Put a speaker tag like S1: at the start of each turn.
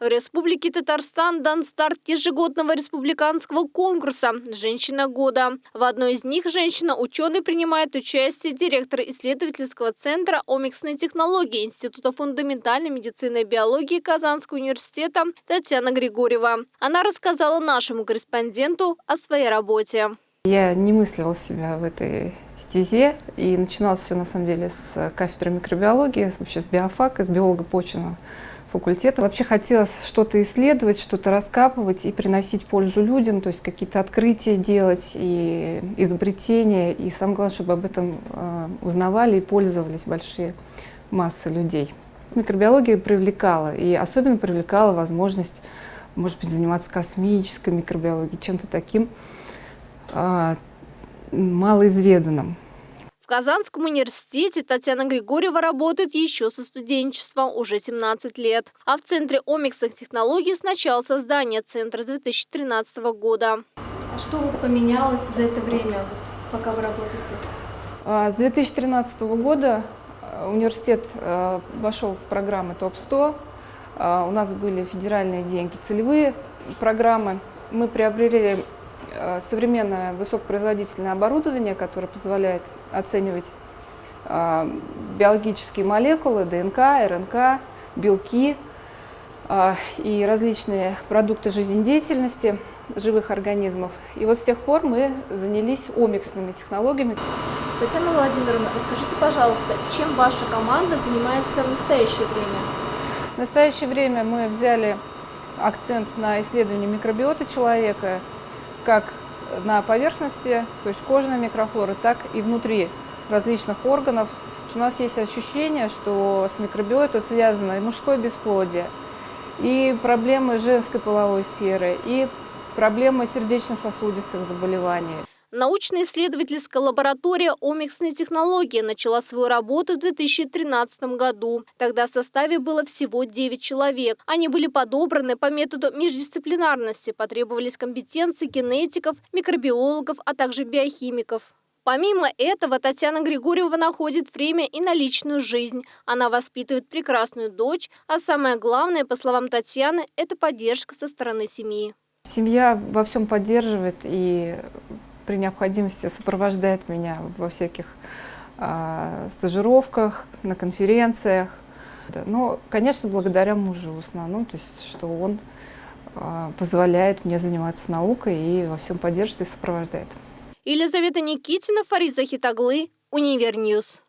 S1: В Республике Татарстан дан старт ежегодного республиканского конкурса «Женщина года». В одной из них женщина-ученый принимает участие директор исследовательского центра омиксной технологии Института фундаментальной медицины и биологии Казанского университета Татьяна Григорьева. Она рассказала нашему корреспонденту о своей работе.
S2: Я не мыслила себя в этой стезе, и начиналось все на самом деле с кафедры микробиологии, вообще с биофака, с биолога почвенного факультета. Вообще хотелось что-то исследовать, что-то раскапывать и приносить пользу людям, то есть какие-то открытия делать и изобретения, и самое главное, чтобы об этом э, узнавали и пользовались большие массы людей. Микробиология привлекала, и особенно привлекала возможность, может быть, заниматься космической микробиологией, чем-то таким, а, малоизведанным.
S1: В Казанском университете Татьяна Григорьева работает еще со студенчества уже 17 лет. А в Центре омиксных технологий с начала создания центра 2013 года.
S3: А что вот поменялось за это время, пока вы работаете?
S2: А, с 2013 года э, университет э, вошел в программы ТОП-100. А, у нас были федеральные деньги, целевые программы. Мы приобрели Э, современное высокопроизводительное оборудование, которое позволяет оценивать э, биологические молекулы, ДНК, РНК, белки э, и различные продукты жизнедеятельности живых организмов. И вот с тех пор мы занялись омиксными технологиями.
S3: Татьяна Владимировна, расскажите, пожалуйста, чем ваша команда занимается в настоящее время?
S2: В настоящее время мы взяли акцент на исследование микробиоты человека, как на поверхности, то есть кожной микрофлоры, так и внутри различных органов. У нас есть ощущение, что с микробиотой связано и мужское бесплодие, и проблемы женской половой сферы, и проблемы сердечно-сосудистых заболеваний.
S1: Научно-исследовательская лаборатория омиксной технологии начала свою работу в 2013 году. Тогда в составе было всего 9 человек. Они были подобраны по методу междисциплинарности. Потребовались компетенции генетиков, микробиологов, а также биохимиков. Помимо этого, Татьяна Григорьева находит время и на личную жизнь. Она воспитывает прекрасную дочь, а самое главное, по словам Татьяны, это поддержка со стороны семьи.
S2: Семья во всем поддерживает и при необходимости сопровождает меня во всяких а, стажировках, на конференциях. Но, конечно, благодаря мужу в основном, то есть, что он а, позволяет мне заниматься наукой и во всем поддерживает и сопровождает.
S1: Елизавета Никитина, Фариза Хитаглы, Univer News.